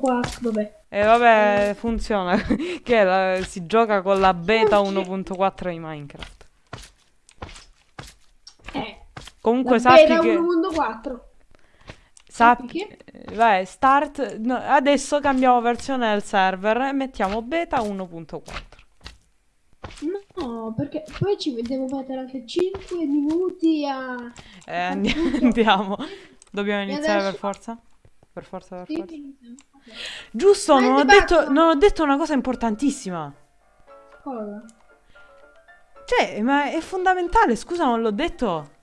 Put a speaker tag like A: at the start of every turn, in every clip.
A: 1.4, vabbè.
B: E vabbè, funziona. che la- si gioca con la beta 1.4 di Minecraft.
A: Eh,
B: Comunque
A: la
B: sappi
A: beta
B: che...
A: 1.4.
B: Sappi
A: che?
B: eh, Vai, start. no, adesso cambiamo versione del server e mettiamo beta 1.4.
A: No, perché poi ci devo mettere anche 5 minuti a...
B: Eh, andi- andiamo. Dobbiamo iniziare per
A: adesso-
B: forza? Per forza, per forza.
A: sì, sì.
B: Giusto, non ho, detto, non ho detto una cosa importantissima.
A: Cosa?
B: Cioè, ma è fondamentale, scusa, non l'ho detto.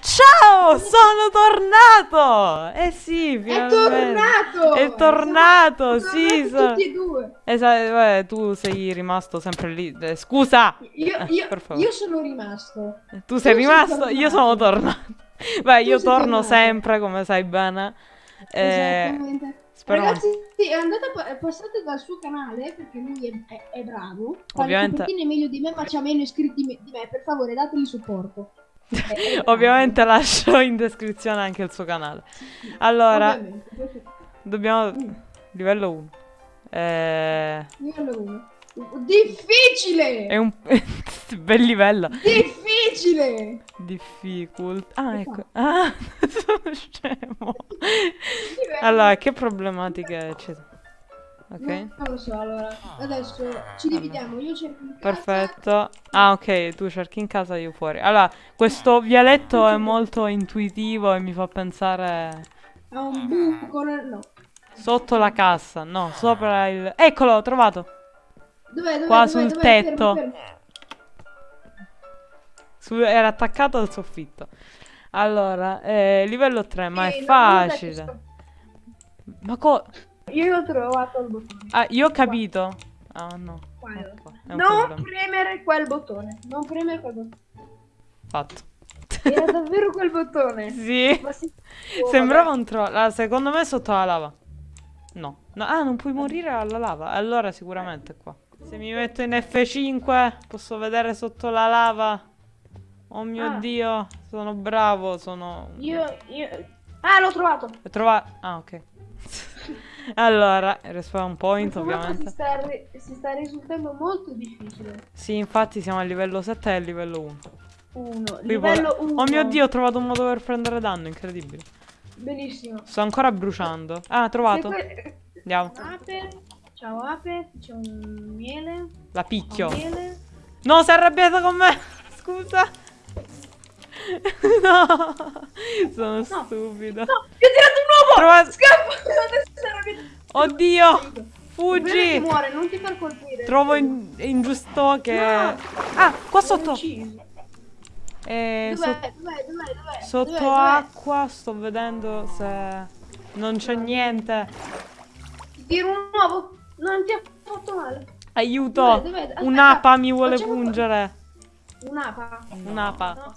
B: Ciao, sono tornato! Eh sì,
A: È tornato!
B: È tornato,
A: Siamo
B: sì.
A: tornati
B: so-
A: tutti e due.
B: Esatto, vabbè, tu sei rimasto sempre lì. Eh, Scusa,
A: Io, io- io sono rimasto.
B: tu sei
A: sei
B: rimasto, io sono tornato. Beh, io torno
A: tornato.
B: sempre, come sai bene. Eh,
A: Ragazzi, sì, andate a pa- passate dal suo canale perché lui è, è- è bravo.
B: Ovviamente-
A: copertine meglio di me, ma c'ha meno iscritti di me. Per favore, dategli supporto. È- è.
B: Ovviamente lascio in descrizione anche il suo canale. Allora, dobbiamo... Livello 1. Eh,
A: livello uno. Difficile!
B: è un... bel livello.
A: Difficile!
B: Difficult. Ah, ecco. Ah, sono scemo. Allora, che problematiche ci sono? Ok.
A: Non lo so, allora. Adesso ci dividiamo. Io cerco in casa.
B: Perfetto. Ah, ok, tu cerchi in casa, io fuori. Allora, questo vialetto è molto intuitivo e mi fa pensare
A: Ha un buco. No.
B: sotto la cassa. No, sopra il... Eccolo, ho trovato.
A: Dov'è? Dov'è?
B: Qua
A: dov'è,
B: sul
A: dov'è?
B: tetto.
A: Fermo, fermo.
B: Su- era attaccato al soffitto. Allora, eh, livello 3, ma
A: Sì,
B: è
A: no,
B: facile. Ma co...
A: Io ho trovato il bottone.
B: Ah, io ho capito. Ah, no.
A: Quello.
B: Ecco,
A: Non premere quel bottone. Non premere quel bottone.
B: Fatto.
A: Era davvero quel bottone.
B: Sì.
A: Sì.
B: Sembrava un troll. Ah, secondo me è sotto la lava. No. No, Ah, non puoi morire alla lava. Allora sicuramente è qua. Se mi metto in F5 posso vedere sotto la lava. Oh mio
A: Ah.
B: dio, sono bravo, sono...
A: Io, io... Ah, l'ho trovato.
B: Ho trovato... Ah, ok. allora, respawn point ovviamente.
A: Si sta, si sta risultando molto difficile.
B: Sì, infatti siamo a livello 7 e a livello 1.
A: Uno.
B: Qui
A: Livello
B: poi-
A: 1.
B: Oh mio dio, ho trovato un modo per prendere danno, incredibile.
A: Benissimo.
B: Sto ancora bruciando. Ah, trovato.
A: Que-
B: Andiamo.
A: Ape. Ciao Ape. C'è un miele.
B: La picchio.
A: miele.
B: No, si è arrabbiata con me. Scusa. No, sono stupido.
A: No, ti ho tirato un uovo!
B: Trova-
A: Scappa!
B: Oddio, fuggi.
A: muore, non ti far colpire.
B: Trovo in- ingiusto che...
A: No.
B: Ah, qua
A: L'ho
B: sotto. Eh,
A: Dov'è?
B: so-
A: Dov'è? Dov'è?
B: Sotto?
A: Dov'è?
B: acqua sto vedendo se... Non c'è niente.
A: Ti tiro un uovo. Non ti ha fatto male.
B: Aiuto. Un'apa mi vuole pungere.
A: Un'apa.
B: Un'apa.
A: No.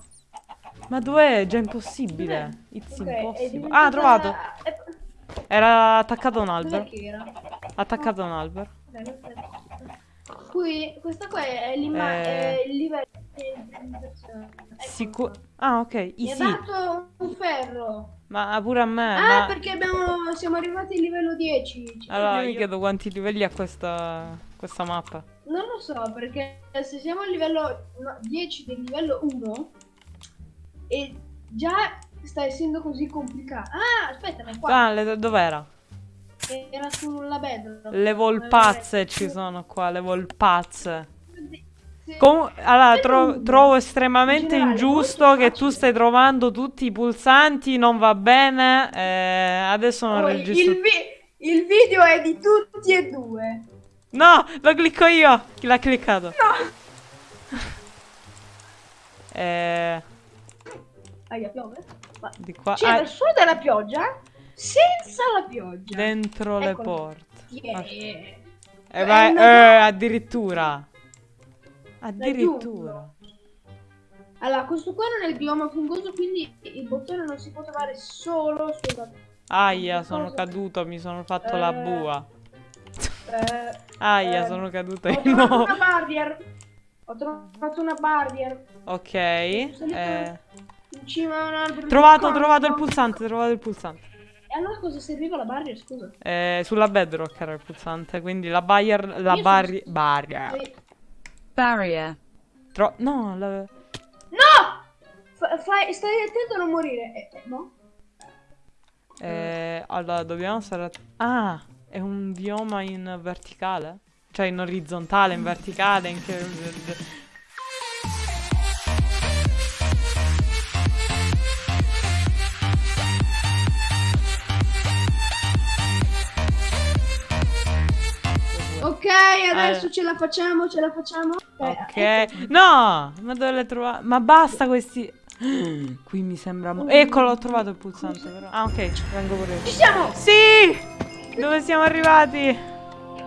B: Ma dov'è? È già impossibile. It's
A: Ok, è
B: impossible. Ah, trovato. Era attaccato a un albero. Attaccato a un albero.
A: Qui, questa qua è,
B: Eh.
A: è il livello. Ecco
B: Sicuro. Ah, ok.
A: Mi ha
B: Easy.
A: dato un ferro.
B: Ma pure a me.
A: Ah,
B: ma...
A: perché abbiamo, siamo arrivati al livello 10. Ci-
B: Allora,
A: io-
B: mi chiedo quanti livelli ha questa, questa mappa.
A: Non lo so, perché se siamo al livello no, 10 del livello 1 e già sta essendo così complicato. Ah, aspetta, ma qua.
B: Ah, le- dov'era?
A: Era sulla bedrock.
B: Le volpazze ci sono qua, le volpazze.
A: Sì.
B: Comu- allora, tro- trovo estremamente
A: In generale,
B: ingiusto che tu stai trovando tutti i pulsanti, non va bene. eh, adesso non
A: Oh,
B: registro.
A: il, vi- il video è di tutti e due.
B: No, lo clicco io. Chi l'ha cliccato?
A: No!
B: Eh,
A: Aia, piove. Ma
B: di qua.
A: c'era
B: ah,
A: solo della pioggia? Senza la pioggia.
B: dentro le
A: Eccolo.
B: porte.
A: Yeah.
B: E
A: È
B: vai,
A: una-
B: eh, addirittura. Addirittura.
A: Allora, questo qua non è il bioma fungoso, quindi il bottone non si può trovare solo sulla...
B: Aia, sono
A: Cosa?
B: caduto, mi sono fatto la
A: Eh,
B: bua.
A: Eh,
B: Aia,
A: eh,
B: sono caduto
A: ho
B: di
A: trovato
B: nuovo.
A: una barrier. Ho trovato una barrier.
B: Ok. Eh,
A: in cima a un albero.
B: Trovato, trovato il pulsante, trovato il pulsante.
A: E allora cosa serviva la barrier, scusa?
B: Eh, sulla bedrock era il pulsante, quindi la barrier... La barri... Barrier.
A: Eh,
C: Barrier.
B: Tro- no, la...
A: No! Fa- fai- stai attento a non morire. Eh, eh, no?
B: Eh, allora, dobbiamo stare... Ah, è un bioma in verticale? Cioè in orizzontale, in verticale, in che...
A: Ok, adesso
B: Eh.
A: ce la facciamo, ce la facciamo. Eh,
B: Ok.
A: ecco.
B: No! Ma dove l'hai trovato? Ma basta questi... Qui mi sembra... Eccolo, ho trovato il pulsante però. Ah, ok, vengo pure io.
A: Ci siamo!
B: Sì! Dove siamo arrivati?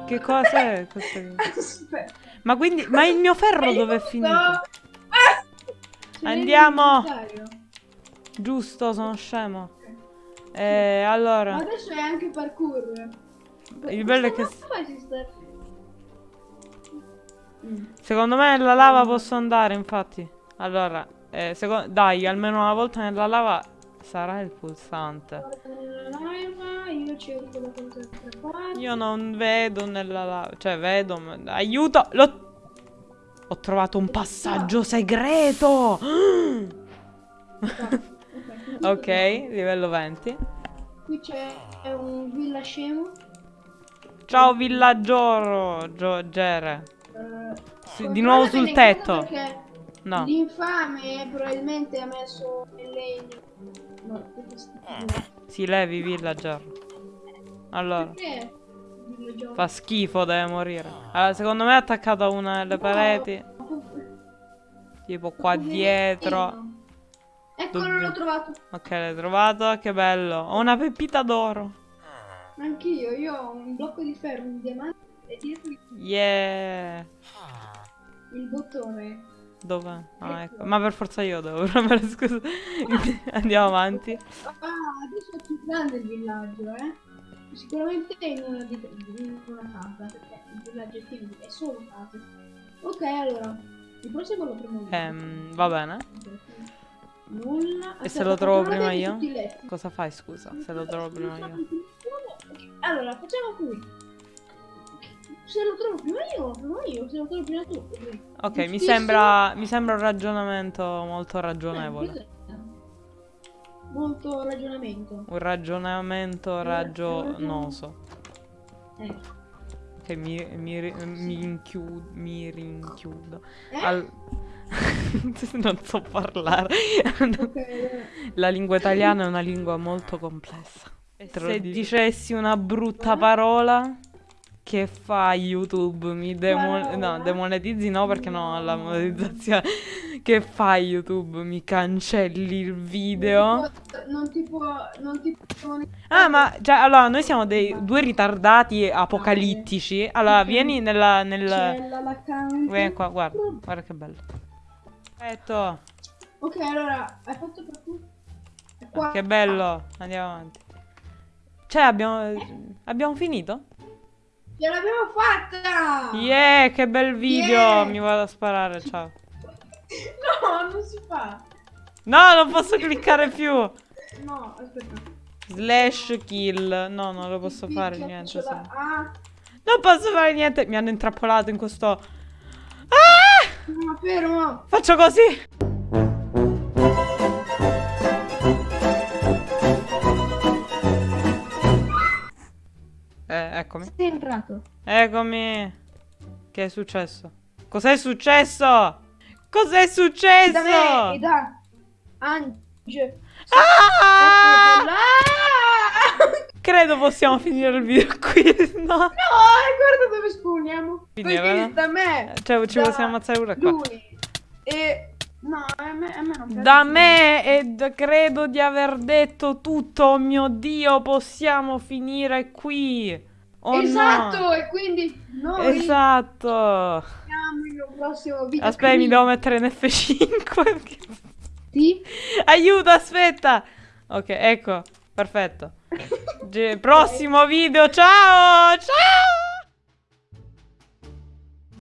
B: Che cos'è questo?
A: Aspetta.
B: Ma quindi... Ma il mio ferro dove è finito?
A: Ah!
B: Andiamo! Giusto, sono scemo. Eh, allora...
A: Ma adesso è anche parkour.
B: Il bello è che...
A: Mappa esiste. Mm.
B: Secondo me nella lava posso andare, infatti. Allora, eh, dai, almeno una volta nella lava sarà il pulsante.
A: Io
B: non vedo nella lava, cioè vedo, aiuto! L'ho... Ho trovato un passaggio segreto!
A: Ok,
B: livello 20.
A: Qui c'è un villa scemo.
B: Ciao villagioro, Gio- Gere.
A: Eh,
B: di nuovo sul tetto. No.
A: l'infame probabilmente ha messo legno. No.
B: Si levi villager. Allora,
A: Perché?
B: Fa schifo, deve morire. Allora, secondo me è attaccato a una delle pareti. Tipo qua dietro.
A: Eccolo,
B: Dove?
A: l'ho trovato.
B: Ok, l'hai trovato, che bello. Ho una pepita d'oro.
A: Anch'io, io ho un blocco di ferro, un diamante e dietro
B: Yeah.
A: il bottone.
B: Dove? Ah, ecco. Ma per forza io devo premere, scusa. Andiamo avanti.
A: Ah, adesso è più grande il villaggio, eh. Sicuramente in una, di- in una casa, perché il villaggio è pieno, è solo case. Ok, allora, il prossimo lo prendo io.
B: Ehm, va bene.
A: Nulla.
B: E se lo trovo prima io? Cosa fai, scusa? Se lo trovo prima io.
A: Allora, facciamo qui. Se lo trovo prima io, prima io, se lo trovo prima tu.
B: Ok, mi sembra, mi sembra un ragionamento molto ragionevole.
A: Eh, Molto ragionamento.
B: Un ragionamento ragionoso.
A: Eh.
B: Che mi, mi, ri- mi, inchiu- mi rinchiudo.
A: Eh?
B: Al- non so parlare. La lingua italiana è una lingua molto complessa. Se dicessi una brutta parola, che fa YouTube? Mi demo-
A: Parola?
B: no, demonetizzi no perché ho la monetizzazione. Che fa YouTube? Mi cancelli il video?
A: Non ti può. Non ti può.
B: Ah, ma cioè, allora, noi siamo dei due ritardati apocalittici. Allora, vieni nella, nel. Vieni qua, guarda, guarda che bello. Perfetto.
A: Ok, allora, hai fatto per tu? Qua.
B: Che bello. Andiamo avanti. Cioè, abbiamo. Abbiamo finito?
A: Ce l'abbiamo fatta!
B: Yeah, che bel video.
A: Yeah.
B: Mi vado a sparare, ciao.
A: No, non si fa.
B: No, non posso cliccare più.
A: No, aspetta.
B: Slash kill. No, non lo posso fare
A: Picchia,
B: niente.
A: l'ha- Ah,
B: Non posso fare niente. Mi hanno intrappolato in questo. Ah!
A: no, fermo.
B: Faccio così. Eccomi.
A: Sei entrato.
B: Eccomi. Che è successo? Cos'è successo? Cos'è successo?
A: Da me e da Ange.
B: Ah! Credo possiamo finire il video qui. No.
A: No, e guarda dove spugniamo.
B: Finire, no?
A: da me.
B: Cioè, ci
A: da
B: possiamo ammazzare pure qua.
A: Lui. E no, a me, a me non piace.
B: Da me ed credo di aver detto tutto. Oh mio Dio, possiamo finire qui. Oh no.
A: esatto, e quindi noi
B: Esatto.
A: il prossimo video.
B: Aspetta, mi devo mettere in F5.
A: Sì?
B: Aiuto, aspetta. Ok, ecco, perfetto. Prossimo video, ciao! Ciao!